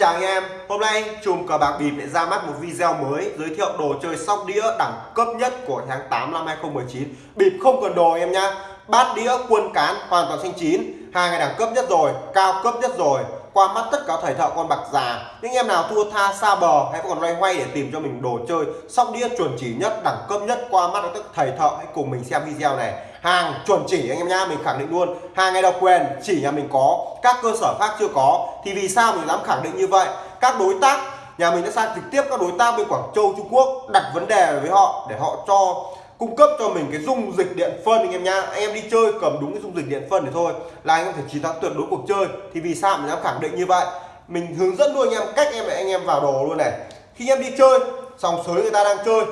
chào anh em. Hôm nay chùm cờ bạc bịp lại ra mắt một video mới giới thiệu đồ chơi sóc đĩa đẳng cấp nhất của tháng 8 năm 2019 Bịp không cần đồ em nhá. Bát đĩa quân cán hoàn toàn xanh chín. Hàng ngày đẳng cấp nhất rồi, cao cấp nhất rồi. Qua mắt tất cả thầy thợ con bạc già. Những em nào thua tha xa bờ hay còn loay hoay để tìm cho mình đồ chơi Sóc đĩa chuẩn chỉ nhất, đẳng cấp nhất. Qua mắt tất thầy thợ Hãy cùng mình xem video này hàng chuẩn chỉ anh em nhá, mình khẳng định luôn. Hàng ngay độc quyền, chỉ nhà mình có, các cơ sở khác chưa có. Thì vì sao mình dám khẳng định như vậy? Các đối tác, nhà mình đã sang trực tiếp các đối tác bên Quảng Châu, Trung Quốc đặt vấn đề với họ để họ cho, cung cấp cho mình cái dung dịch điện phân anh em nhá. Anh em đi chơi cầm đúng cái dung dịch điện phân để thôi là anh em phải chiến thắng tuyệt đối cuộc chơi. Thì vì sao mình dám khẳng định như vậy? Mình hướng dẫn luôn anh em, cách em để anh em vào đồ luôn này. Khi anh em đi chơi, sòng sới người ta đang chơi,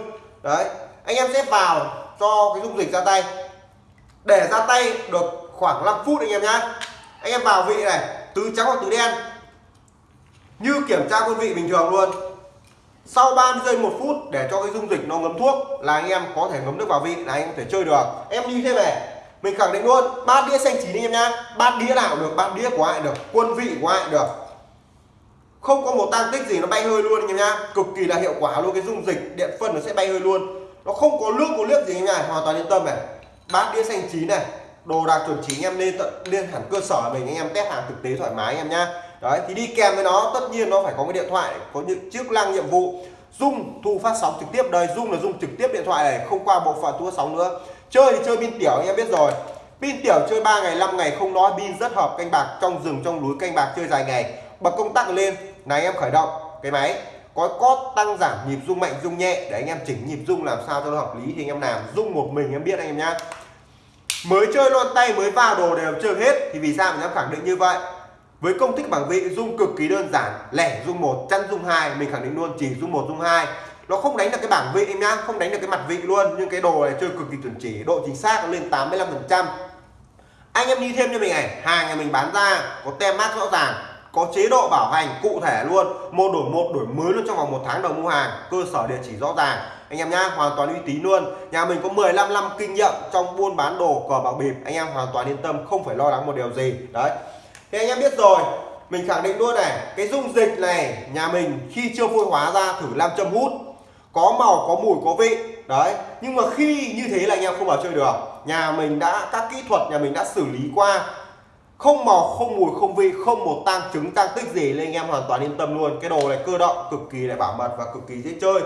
đấy, anh em sẽ vào cho cái dung dịch ra tay để ra tay được khoảng 5 phút anh em nhá. Anh em vào vị này, tứ trắng hoặc tứ đen. Như kiểm tra quân vị bình thường luôn. Sau 30 giây một phút để cho cái dung dịch nó ngấm thuốc là anh em có thể ngấm nước vào vị, là anh em có thể chơi được. Em đi thế này, mình khẳng định luôn, bát đĩa xanh chín anh em nhá. Bát đĩa nào được, bát đĩa của ai được, quân vị của ai được. Không có một tăng tích gì nó bay hơi luôn anh em nhá. Cực kỳ là hiệu quả luôn, cái dung dịch điện phân nó sẽ bay hơi luôn. Nó không có nước, có liếc gì anh em hoàn toàn yên tâm này bát đĩa xanh chín này, đồ đạc chuẩn chỉ anh em lên tận lên hẳn cơ sở mình, anh em test hàng thực tế thoải mái anh em nhá. Đấy, thì đi kèm với nó, tất nhiên nó phải có cái điện thoại, có những chức năng nhiệm vụ. Dung thu phát sóng trực tiếp. Đây dung là dung trực tiếp điện thoại này, không qua bộ phận thu phát sóng nữa. Chơi thì chơi pin tiểu, anh em biết rồi. Pin tiểu chơi 3 ngày 5 ngày, không nói, pin rất hợp canh bạc trong rừng, trong núi, canh bạc chơi dài ngày. Bật công tắc lên, này em khởi động, cái máy có cót tăng giảm nhịp rung mạnh, rung nhẹ. Để anh em chỉnh nhịp rung làm sao cho nó hợp lý thì anh em làm. Rung một mình em biết anh em nhá. Mới chơi luôn tay, mới vào đồ đều chơi hết. Thì vì sao mình dám khẳng định như vậy? Với công thức bảng vị dung cực kỳ đơn giản. Lẻ dung một chăn dung hai. Mình khẳng định luôn, chỉ dung một dung hai. Nó không đánh được cái bảng vị em nhá, không đánh được cái mặt vị luôn. Nhưng cái đồ này chơi cực kỳ chuẩn chỉ. Độ chính xác lên 85 phần trăm. Anh em đi thêm cho mình này. Hàng nhà mình bán ra, có tem mát rõ ràng có chế độ bảo hành cụ thể luôn, một đổi một, đổi mới luôn trong vòng một tháng đầu mua hàng, cơ sở địa chỉ rõ ràng. Anh em nhá, hoàn toàn uy tín luôn. Nhà mình có 15 năm kinh nghiệm trong buôn bán đồ cờ bạc bịp, anh em hoàn toàn yên tâm, không phải lo lắng một điều gì. Đấy. Thì anh em biết rồi, mình khẳng định luôn này, cái dung dịch này, nhà mình khi chưa phôi hóa ra thử làm châm hút, có màu, có mùi, có vị. Đấy. Nhưng mà khi như thế là anh em không vào chơi được. Nhà mình đã, các kỹ thuật nhà mình đã xử lý qua không màu, không mùi, không vị, không một tăng chứng tăng tích gì nên anh em hoàn toàn yên tâm luôn. Cái đồ này cơ động, cực kỳ là bảo mật và cực kỳ dễ chơi.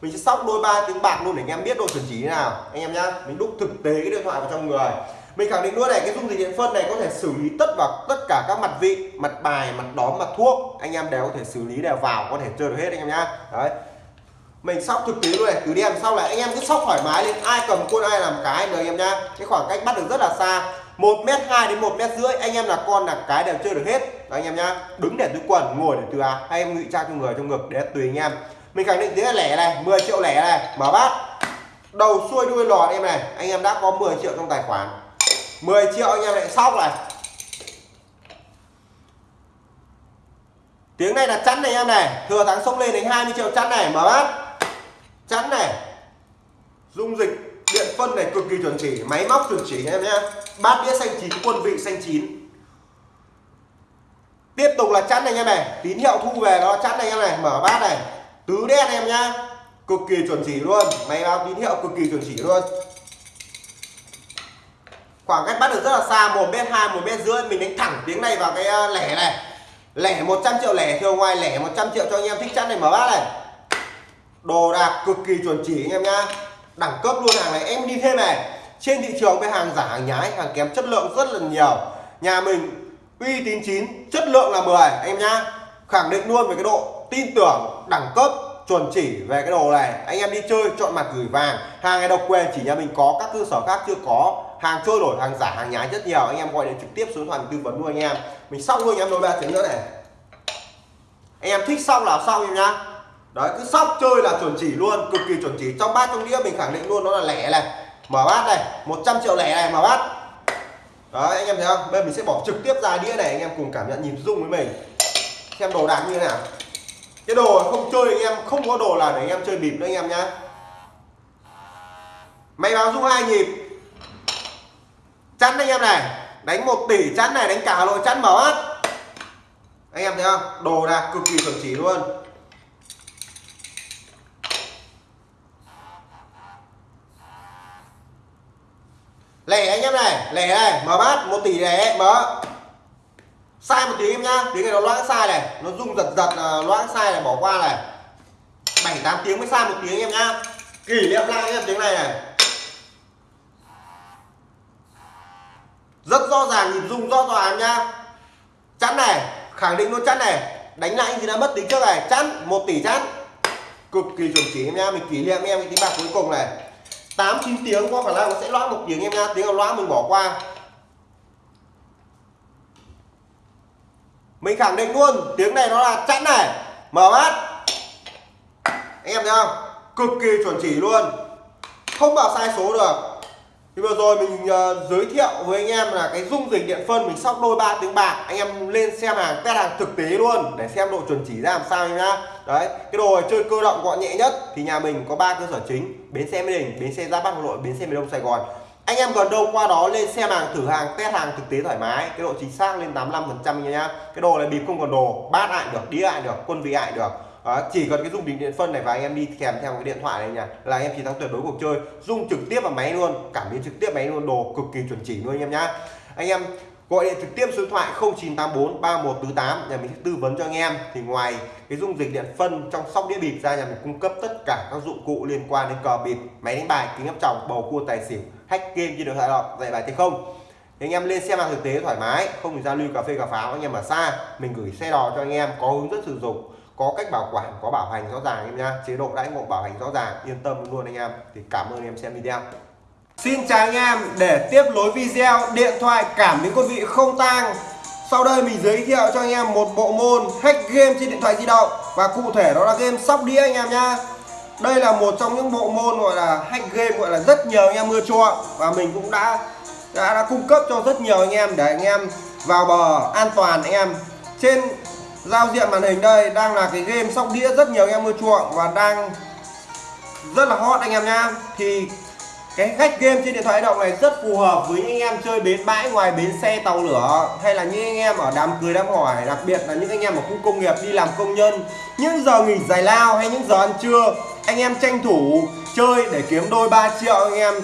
Mình sẽ sóc đôi ba tiếng bạc luôn để anh em biết độ chuẩn chỉ thế nào. Anh em nhá, mình đúc thực tế cái điện thoại vào trong người. Mình khẳng định luôn này, cái dung dịch điện phân này có thể xử lý tất vào tất cả các mặt vị, mặt bài, mặt đóm, mặt thuốc. Anh em đều có thể xử lý, đều vào, có thể chơi được hết anh em nhá. Đấy. Mình sóc thực tế luôn này, cứ đem sau lại. Anh em cứ sóc thoải mái lên, ai cầm quân ai làm cái được anh em nhá. Cái khoảng cách bắt được rất là xa một mét hai đến một mét rưỡi anh em là con là cái đều chơi được hết. Đó, anh em nhá. Đứng để túi quần ngồi để từ áo hay em ngụy trang cho người trong ngực để tùy anh em. Mình khẳng định thế là lẻ này 10 triệu lẻ này. Mở bát. Đầu xuôi đuôi lọt em này. Anh em đã có 10 triệu trong tài khoản. 10 triệu anh em lại sóc này. Tiếng này là chắn này em này. Thừa thắng sốc lên đến 20 triệu chắn này. Mở bát. Chắn này. Dung dịch điện phân này cực kỳ chuẩn chỉ, máy móc chuẩn chỉ em nhé bát đĩa xanh chín, quân vị xanh chín. Tiếp tục là chắn này em này tín hiệu thu về đó chắn này em này mở bát này. Tứ đen em nhá. Cực kỳ chuẩn chỉ luôn. Máy báo tín hiệu cực kỳ chuẩn chỉ luôn. Khoảng cách bắt được rất là xa, một mét hai, một mét rưỡi. Mình đánh thẳng tiếng này vào cái à, lẻ này. Lẻ 100 triệu lẻ thường ngoài lẻ 100 triệu cho anh em thích chắn này, mở bát này. Đồ đạc cực kỳ chuẩn chỉ anh em nhá đẳng cấp luôn hàng này. Em đi thêm này, trên thị trường với hàng giả, hàng nhái, hàng kém chất lượng rất là nhiều. Nhà mình uy tín chín, chất lượng là 10 anh em nhá. Khẳng định luôn về cái độ tin tưởng, đẳng cấp, chuẩn chỉ về cái đồ này. Anh em đi chơi, chọn mặt gửi vàng. Hàng này độc quyền chỉ nhà mình có, các cơ sở khác chưa có. Hàng trôi nổi, hàng giả, hàng nhái rất nhiều. Anh em gọi điện trực tiếp số điện thoại tư vấn luôn anh em. Mình xong luôn anh em, đôi ba tiếng nữa này. Anh em thích xong là xong em nhá đấy, cứ sóc chơi là chuẩn chỉ luôn, cực kỳ chuẩn chỉ. Trong bát trong đĩa mình khẳng định luôn, nó là lẻ này. Mở bát này 100 triệu lẻ này, mở bát. Đấy, anh em thấy không? Bây giờ mình sẽ bỏ trực tiếp ra đĩa này, anh em cùng cảm nhận nhịp rung với mình. Xem đồ đạc như thế nào. Cái đồ không chơi anh em, không có đồ là để anh em chơi bịp nữa anh em nhá. Máy báo rung hai nhịp. Chắn anh em này, đánh một tỷ chắn này, đánh cả hà nội chắn mở bát. Anh em thấy không? Đồ đạc cực kỳ chuẩn chỉ luôn lẻ anh em này. Lẻ này, mở bát, một tỷ lẻ, mở. Sai một tiếng em nhá. Tiếng này nó loãng sai này. Nó rung giật giật loãng sai này bỏ qua này. Bảy, tám tiếng mới sai một tiếng em nhá. Kỷ niệm lại em tiếng này này. Rất rõ ràng nhìn rung rõ ràng nhá. Chắn này, khẳng định luôn chắn này. Đánh lại thì đã mất tính trước này. Chắn, một tỷ chắn. Cực kỳ chuẩn chỉ em nhá. Mình kỷ niệm em cái tính bạc cuối cùng này tám, chín tiếng có khả năng nó sẽ loãng một tiếng em nha. Tiếng nào loãng, mình bỏ qua. Mình khẳng định luôn, tiếng này nó là chẵn này. Mở mắt. Anh em thấy không? Cực kỳ chuẩn chỉ luôn. Không bảo sai số được thì vừa rồi mình uh, giới thiệu với anh em là cái dung dịch điện phân mình sóc đôi ba tiếng bạc. Anh em lên xem hàng test hàng thực tế luôn để xem độ chuẩn chỉ ra làm sao nhá. Đấy cái đồ chơi cơ động gọn nhẹ nhất thì nhà mình có ba cơ sở chính. Bến xe mỹ đình bến xe gia bắc hà nội bến xe miền đông sài gòn. Anh em gần đâu qua đó lên xem hàng thử hàng test hàng thực tế thoải mái. Cái độ chính xác lên 85 phần trăm nhá. Cái đồ này bịp không còn đồ bát lại được đĩa lại được quân vị lại được đó, chỉ cần cái dung bình điện phân này và anh em đi kèm theo cái điện thoại này nhỉ. Là anh em chiến thắng tuyệt đối cuộc chơi. Dung trực tiếp vào máy luôn cảm biến trực tiếp máy luôn đồ cực kỳ chuẩn chỉ luôn anh em nhá. Anh em gọi điện trực tiếp số điện thoại 0984 3148 nhà mình sẽ tư vấn cho anh em. Thì ngoài cái dung dịch điện phân trong sóc đĩa bịp ra nhà mình cung cấp tất cả các dụng cụ liên quan đến cờ bịp máy đánh bài kính áp tròng bầu cua tài xỉu hack game trên điện thoại đó dạy bài thì không. Thì anh em lên xem hàng thực tế thoải mái không thì giao lưu cà phê cà pháo anh em ở xa mình gửi xe đò cho anh em có hướng dẫn sử dụng có cách bảo quản có bảo hành rõ ràng em nha chế độ đãi ngộ bảo hành rõ ràng. Yên tâm luôn anh em. Thì cảm ơn em xem video. Xin chào anh em. Để tiếp nối video điện thoại cảm biến quân vị không tang. Sau đây mình giới thiệu cho anh em một bộ môn hack game trên điện thoại di động. Và cụ thể đó là game sóc đĩa anh em nhá. Đây là một trong những bộ môn gọi là hack game gọi là rất nhiều anh em mưa chuộng. Và mình cũng đã, đã đã cung cấp cho rất nhiều anh em để anh em vào bờ an toàn anh em. Trên giao diện màn hình đây đang là cái game sóc đĩa rất nhiều anh em ưa chuộng và đang rất là hot anh em nhá. Thì cái cách game trên điện thoại di động này rất phù hợp với những anh em chơi bến bãi ngoài bến xe tàu lửa hay là những anh em ở đám cưới đám hỏi, đặc biệt là những anh em ở khu công nghiệp đi làm công nhân. Những giờ nghỉ giải lao hay những giờ ăn trưa, anh em tranh thủ chơi để kiếm đôi 3 triệu anh em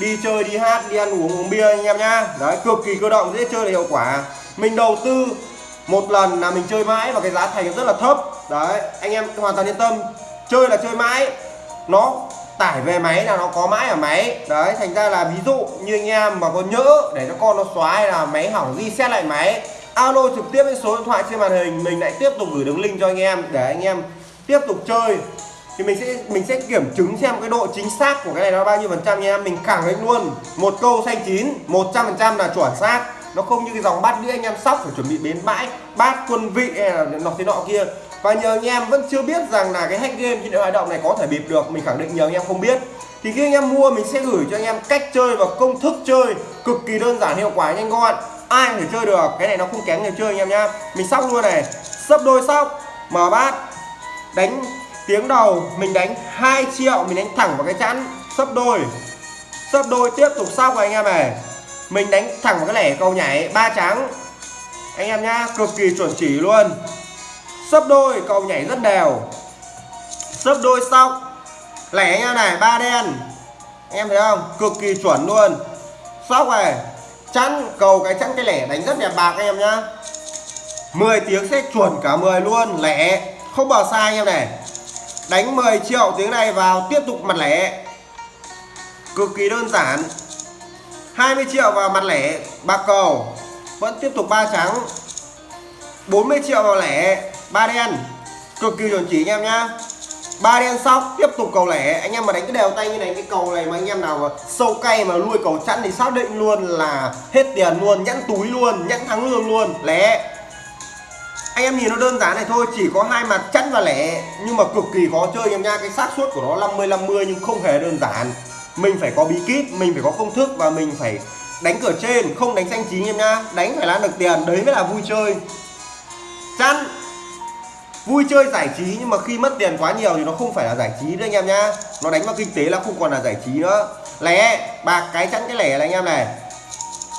đi chơi, đi hát, đi ăn uống uống bia anh em nhá. Đấy, cực kỳ cơ động, dễ chơi là hiệu quả. Mình đầu tư một lần là mình chơi mãi và cái giá thành rất là thấp. Đấy, anh em hoàn toàn yên tâm. Chơi là chơi mãi. Nó tải về máy là nó có mãi ở máy. Đấy, thành ra là ví dụ như anh em mà có nhỡ để cho con nó xóa hay là máy hỏng reset lại máy, alo trực tiếp với số điện thoại trên màn hình, mình lại tiếp tục gửi đường link cho anh em để anh em tiếp tục chơi. Thì mình sẽ mình sẽ kiểm chứng xem cái độ chính xác của cái này nó bao nhiêu phần trăm nha. Em mình khẳng định luôn, một câu xanh chín 100 phần trăm là chuẩn xác nó không như cái dòng bát đĩa anh em sóc phải chuẩn bị bến bãi, bát quân vị hay là nọ thế nọ kia. Và nhờ anh em vẫn chưa biết rằng là cái hack game trên điện thoại động này có thể bịp được, mình khẳng định nhờ anh em không biết. Thì khi anh em mua, mình sẽ gửi cho anh em cách chơi và công thức chơi cực kỳ đơn giản, hiệu quả, nhanh gọn. Ai có thể chơi được, cái này nó không kém người chơi anh em nhá. Mình sóc luôn này, sấp đôi sóc, mở bát, đánh tiếng đầu, mình đánh 2 triệu, mình đánh thẳng vào cái chắn sấp đôi. Sấp đôi tiếp tục sóc anh em này mình đánh thẳng vào cái lẻ cầu nhảy, ba trắng. Anh em nhá, cực kỳ chuẩn chỉ luôn. Sấp đôi cầu nhảy rất đều. Sấp đôi xong lẻ nha này, ba đen. Anh em thấy không? Cực kỳ chuẩn luôn. Sóc này, chắn, cầu cái chắn cái lẻ đánh rất đẹp bạc anh em nhá. 10 tiếng sẽ chuẩn cả 10 luôn. Lẻ, không bỏ sai anh em này. Đánh 10 triệu tiếng này vào, tiếp tục mặt lẻ. Cực kỳ đơn giản. 20 triệu vào mặt lẻ bạc cầu. Vẫn tiếp tục ba trắng. 40 triệu vào lẻ ba đen. Cực kỳ chuẩn chỉ anh em nhá. Ba đen sóc tiếp tục cầu lẻ. Anh em mà đánh cái đều tay như này, cái cầu này mà anh em nào mà sâu cay mà nuôi cầu chẵn thì xác định luôn là hết tiền luôn nhẫn túi luôn nhẫn thắng lương luôn. Lẻ. Anh em nhìn nó đơn giản này thôi, chỉ có hai mặt chẵn và lẻ. Nhưng mà cực kỳ khó chơi anh em nha cái xác suất của nó 50 50 nhưng không hề đơn giản mình phải có bí kíp, mình phải có công thức và mình phải đánh cửa trên, không đánh xanh chín em nhá đánh phải lan được tiền, đấy mới là vui chơi. Chăn. Vui chơi giải trí nhưng mà khi mất tiền quá nhiều thì nó không phải là giải trí nữa anh em nhá nó đánh vào kinh tế là không còn là giải trí nữa. Lẻ, bạc cái chắn cái lẻ này anh em này.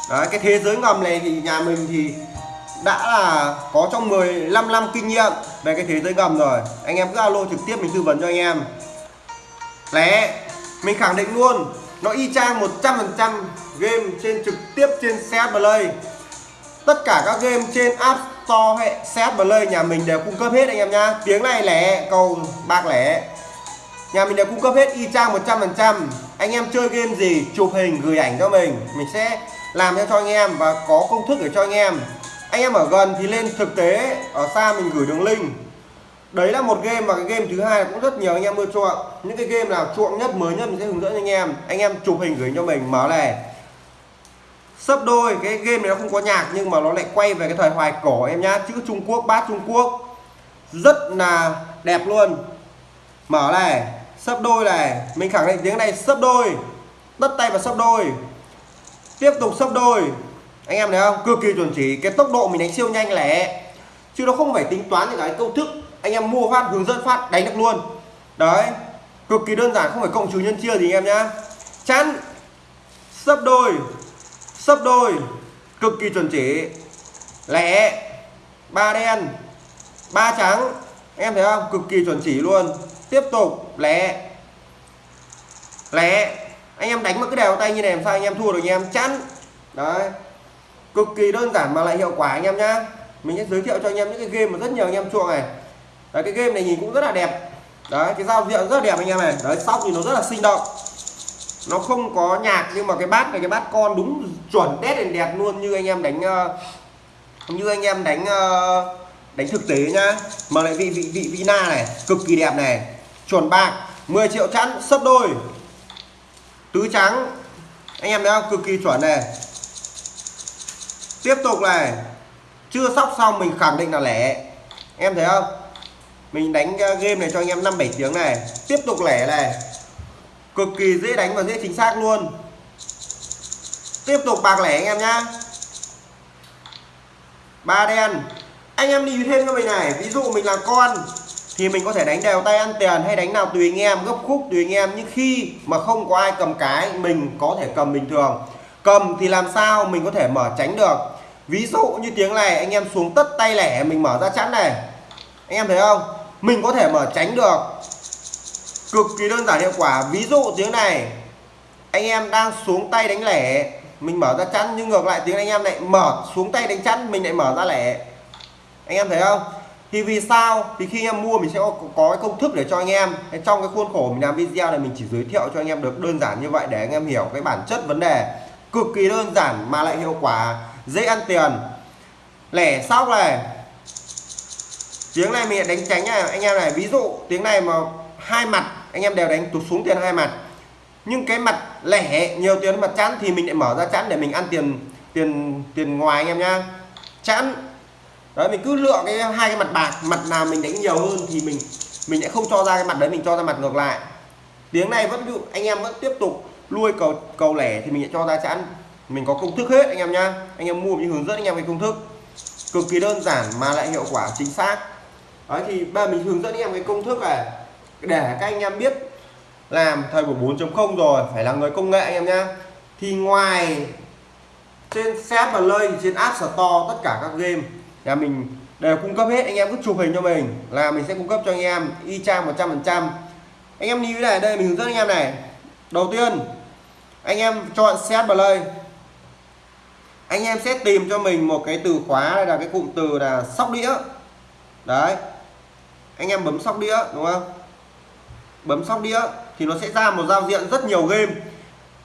Đấy, cái thế giới ngầm này thì nhà mình thì đã là có trong 15 năm kinh nghiệm về cái thế giới ngầm rồi. Anh em cứ alo trực tiếp mình tư vấn cho anh em. Lẻ mình khẳng định luôn, nó y chang 100% game trên trực tiếp trên CS Play. Tất cả các game trên App Store hệ CS Play nhà mình đều cung cấp hết anh em nhá. Tiếng này lẻ cầu bạc lẻ. Nhà mình đều cung cấp hết, y chang 100% anh em chơi game gì, chụp hình, gửi ảnh cho mình. Mình sẽ làm cho cho anh em và có công thức để cho anh em. Anh em ở gần thì lên thực tế, ở xa mình gửi đường link đấy là một game và cái game thứ hai cũng rất nhiều anh em ưa chuộng. Những cái game nào chuộng nhất, mới nhất mình sẽ hướng dẫn anh em. Anh em chụp hình gửi cho mình, mở này sấp đôi, cái game này nó không có nhạc nhưng mà nó lại quay về cái thời hoài cổ em nhá. Chữ Trung Quốc, bát Trung Quốc. Rất là đẹp luôn. Mở này sấp đôi này mình khẳng định tiếng này, sấp đôi. Tất tay và sấp đôi. Tiếp tục sấp đôi. Anh em thấy không? Cực kỳ chuẩn chỉ. Cái tốc độ mình đánh siêu nhanh lẻ chứ nó không phải tính toán những cái công thức anh em mua phát, hướng dẫn phát, đánh được luôn. Đấy, cực kỳ đơn giản, không phải cộng trừ nhân chia gì anh em nhá. Chắn, sấp đôi sấp đôi, cực kỳ chuẩn chỉ. Lẻ, ba đen, ba trắng. Em thấy không? Cực kỳ chuẩn chỉ luôn. Tiếp tục, lẻ. Lẻ. Anh em đánh một cái đều tay như này làm sao anh em thua được anh em? Chắn. Đấy. Cực kỳ đơn giản mà lại hiệu quả anh em nhá. Mình sẽ giới thiệu cho anh em những cái game mà rất nhiều anh em chuộng này đấy, cái game này nhìn cũng rất là đẹp. Đấy, cái giao diện rất là đẹp anh em này. Đấy, sóc thì nó rất là sinh động. Nó không có nhạc, nhưng mà cái bát này, cái bát con đúng chuẩn đét đèn đẹp luôn, như anh em đánh ờ, như anh em đánh ờ, đánh thực tế nhá. Mà lại vị vị vị vina này, cực kỳ đẹp này. Chuẩn bạc 10 triệu chẵn, sấp đôi. Tứ trắng. Anh em thấy không? Cực kỳ chuẩn này. Tiếp tục này. Chưa sóc xong mình khẳng định là lẻ. Em thấy không? Mình đánh ờ, game này cho anh em 5 7 tiếng này. Tiếp tục lẻ này. Cực kỳ dễ đánh và dễ chính xác luôn. Tiếp tục bạc lẻ anh em nhá. Ba đen. Anh em đi thêm cho mình này. Ví dụ mình là con, thì mình có thể đánh đều tay ăn tiền hay đánh nào tùy anh em, gấp khúc tùy anh em. Nhưng khi mà không có ai cầm cái, mình có thể cầm bình thường. Cầm thì làm sao mình có thể mở tránh được? Ví dụ như tiếng này, anh em xuống tất tay lẻ, mình mở ra chắn này. Anh em thấy không? Mình có thể mở tránh được. Cực kỳ đơn giản hiệu quả. Ví dụ tiếng này. Anh em đang xuống tay đánh lẻ. Mình mở ra chắn nhưng ngược lại tiếng anh em lại mở xuống tay đánh chắn mình lại mở ra lẻ. Anh em thấy không? Thì vì sao? Thì khi anh em mua mình sẽ có, có cái công thức để cho anh em. Trong cái khuôn khổ mình làm video này mình chỉ giới thiệu cho anh em được đơn giản như vậy để anh em hiểu cái bản chất vấn đề. Cực kỳ đơn giản mà lại hiệu quả. Dễ ăn tiền. Lẻ sóc này tiếng này mình đánh tránh này anh em này, ví dụ tiếng này mà hai mặt, anh em đều đánh tụt xuống tiền hai mặt. Nhưng cái mặt lẻ, nhiều tiền mặt chẵn thì mình lại mở ra chẵn để mình ăn tiền tiền tiền ngoài anh em nhá. Chẵn. Đấy, mình cứ lựa cái hai cái mặt bạc, mặt nào mình đánh nhiều hơn thì mình mình sẽ không cho ra cái mặt đấy, mình cho ra mặt ngược lại. Tiếng này vẫn dụ anh em vẫn tiếp tục nuôi cầu cầu lẻ thì mình sẽ cho ra chẵn. Mình có công thức hết anh em nhá. Anh em mua mình hướng dẫn anh em về công thức. Cực kỳ đơn giản mà lại hiệu quả chính xác đấy, thì ba mình hướng dẫn anh em cái công thức này. Để các anh em biết làm thời buổi 4.0 rồi, phải là người công nghệ anh em nhá. Thì ngoài trên set và lơi trên app store tất cả các game, nhà mình đều cung cấp hết. Anh em cứ chụp hình cho mình là mình sẽ cung cấp cho anh em y chang 100 phần trăm. Anh em lưu này, đây mình hướng dẫn anh em này. Đầu tiên, anh em chọn set play anh em sẽ tìm cho mình một cái từ khóa là cái cụm từ là sóc đĩa. Đấy anh em bấm sóc đĩa, đúng không? Bấm sóc đĩa thì nó sẽ ra một giao diện rất nhiều game.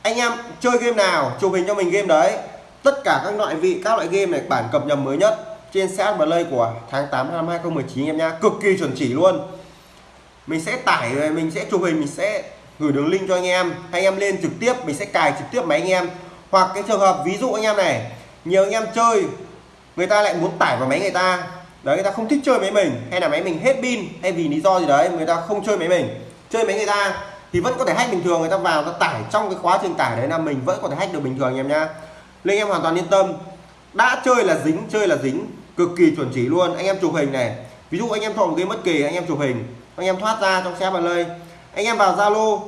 Anh em chơi game nào, chụp hình cho mình game đấy. Tất cả các loại vị, các loại game này bản cập nhật mới nhất trên CS Play của tháng 8 năm 2019 em nha cực kỳ chuẩn chỉ luôn. Mình sẽ tải về mình sẽ chụp hình, mình sẽ gửi đường link cho anh em. Anh em lên trực tiếp, mình sẽ cài trực tiếp máy anh em. Hoặc cái trường hợp, ví dụ anh em này, nhiều anh em chơi, người ta lại muốn tải vào máy người ta đấy, người ta không thích chơi máy mình. Hay là máy mình hết pin, hay vì lý do gì đấy người ta không chơi máy mình. Chơi máy người ta thì vẫn có thể hack bình thường, người ta vào, ta tải trong cái quá trình tải đấy là mình vẫn có thể hack được bình thường, anh em nhá. Nên em hoàn toàn yên tâm. Đã chơi là dính, chơi là dính. Cực kỳ chuẩn chỉ luôn. Anh em chụp hình này. Ví dụ anh em thọ một cái bất kỳ, anh em chụp hình. Anh em thoát ra trong xe vào lơi anh em vào zalo.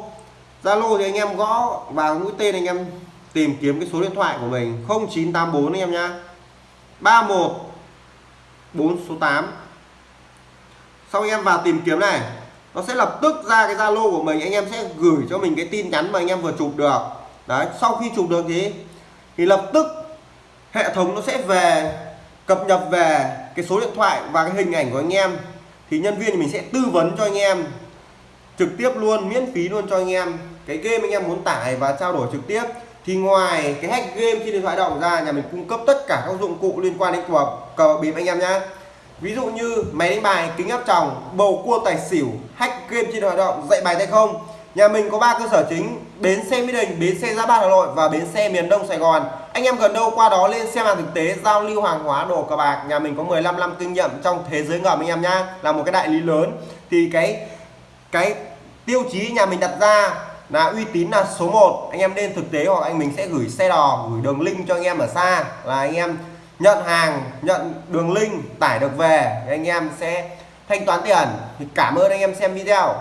Zalo thì anh em gõ vào mũi tên anh em tìm kiếm cái số điện thoại của mình. 0984 anh em nhá. 31 4 số 8 sau anh em vào tìm kiếm này, nó sẽ lập tức ra cái Zalo của mình, anh em sẽ gửi cho mình cái tin nhắn mà anh em vừa chụp được. Đấy, sau khi chụp được thì thì lập tức hệ thống nó sẽ về, cập nhật về cái số điện thoại và cái hình ảnh của anh em. Thì nhân viên mình sẽ tư vấn cho anh em trực tiếp luôn, miễn phí luôn cho anh em. Cái game anh em muốn tải và trao đổi trực tiếp thì ngoài cái hack game trên điện thoại động ra, nhà mình cung cấp tất cả các dụng cụ liên quan đến cờ cờ bịp anh em nhé ví dụ như máy đánh bài, kính áp tròng, bầu cua tài xỉu, hack game trên điện thoại động, dạy bài tay không. Nhà mình có ba cơ sở chính, bến xe mỹ đình, bến xe gia bát hà nội và bến xe miền đông sài gòn. Anh em gần đâu qua đó lên xem hàng thực tế, giao lưu hàng hóa, đồ cờ bạc. Nhà mình có 15 năm kinh nghiệm trong thế giới ngầm anh em nhá, là một cái đại lý lớn. Thì cái cái tiêu chí nhà mình đặt ra là uy tín là số 1 anh em nên thực tế hoặc anh mình sẽ gửi xe đò, gửi đường link cho anh em ở xa. Là anh em nhận hàng, nhận đường link, tải được về, thì anh em sẽ thanh toán tiền. Thì cảm ơn anh em xem video.